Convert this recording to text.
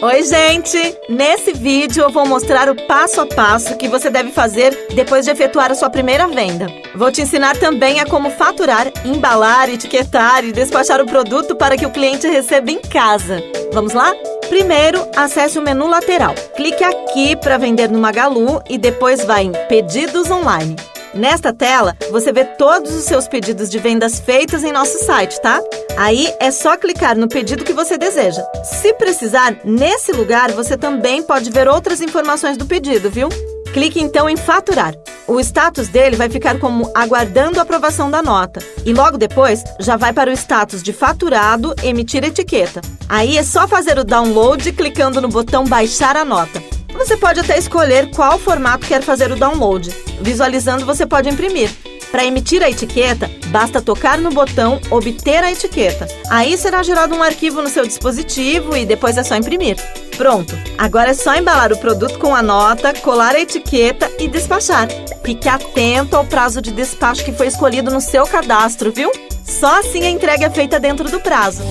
Oi, gente! Nesse vídeo eu vou mostrar o passo a passo que você deve fazer depois de efetuar a sua primeira venda. Vou te ensinar também a como faturar, embalar, etiquetar e despachar o produto para que o cliente receba em casa. Vamos lá? Primeiro, acesse o menu lateral. Clique aqui para vender no Magalu e depois vá em Pedidos Online. Nesta tela, você vê todos os seus pedidos de vendas feitos em nosso site, tá? Aí é só clicar no pedido que você deseja. Se precisar, nesse lugar você também pode ver outras informações do pedido, viu? Clique então em Faturar. O status dele vai ficar como aguardando a aprovação da nota. E logo depois, já vai para o status de faturado, emitir etiqueta. Aí é só fazer o download clicando no botão Baixar a nota. Você pode até escolher qual formato quer fazer o download. Visualizando, você pode imprimir. Para emitir a etiqueta, basta tocar no botão Obter a etiqueta. Aí será gerado um arquivo no seu dispositivo e depois é só imprimir. Pronto! Agora é só embalar o produto com a nota, colar a etiqueta e despachar. Fique atento ao prazo de despacho que foi escolhido no seu cadastro, viu? Só assim a entrega é feita dentro do prazo.